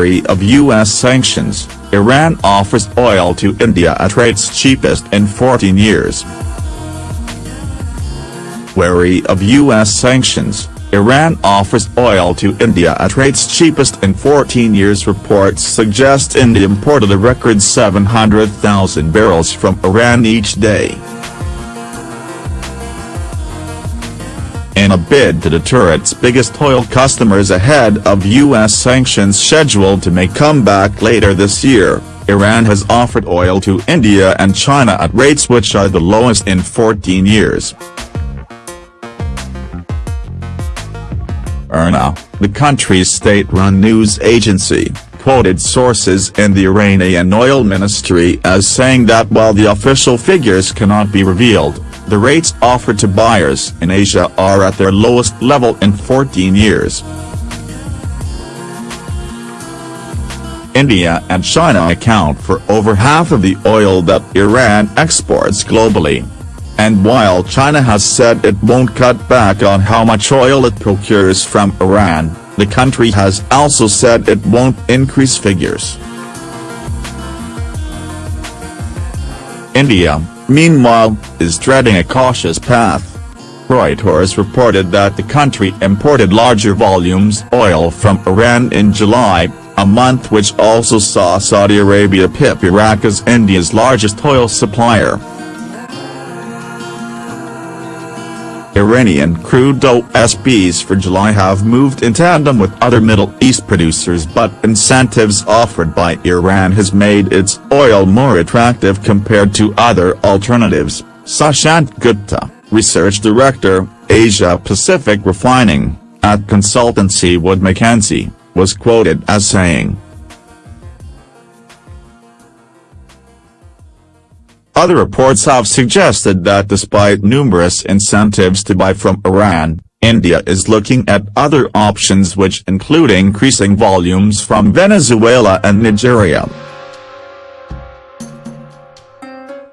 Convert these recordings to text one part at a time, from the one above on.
Wary of U.S. sanctions, Iran offers oil to India at rates cheapest in 14 years. Wary of U.S. sanctions, Iran offers oil to India at rates cheapest in 14 years reports suggest India imported a record 700,000 barrels from Iran each day. In a bid to deter its biggest oil customers ahead of U.S. sanctions scheduled to make comeback later this year, Iran has offered oil to India and China at rates which are the lowest in 14 years. IRNA, the country's state-run news agency, quoted sources in the Iranian oil ministry as saying that while the official figures cannot be revealed, the rates offered to buyers in Asia are at their lowest level in 14 years. India and China account for over half of the oil that Iran exports globally. And while China has said it won't cut back on how much oil it procures from Iran, the country has also said it won't increase figures. India, meanwhile, is treading a cautious path. Reuters reported that the country imported larger volumes oil from Iran in July, a month which also saw Saudi Arabia pip Iraq as India's largest oil supplier. Iranian crude OSPs for July have moved in tandem with other Middle East producers but incentives offered by Iran has made its oil more attractive compared to other alternatives, Sushant Gupta, Research Director, Asia Pacific Refining, at consultancy Wood Mackenzie, was quoted as saying. Other reports have suggested that despite numerous incentives to buy from Iran, India is looking at other options which include increasing volumes from Venezuela and Nigeria.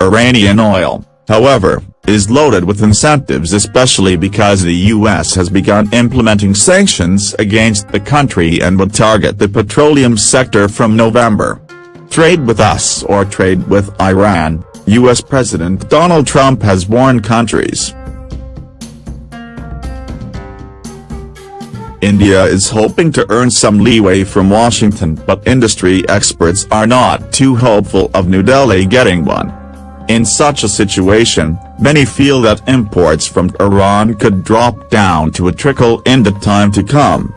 Iranian oil, however, is loaded with incentives especially because the U.S. has begun implementing sanctions against the country and would target the petroleum sector from November. Trade with us or trade with Iran, U.S. President Donald Trump has warned countries. India is hoping to earn some leeway from Washington but industry experts are not too hopeful of New Delhi getting one. In such a situation, many feel that imports from Iran could drop down to a trickle in the time to come.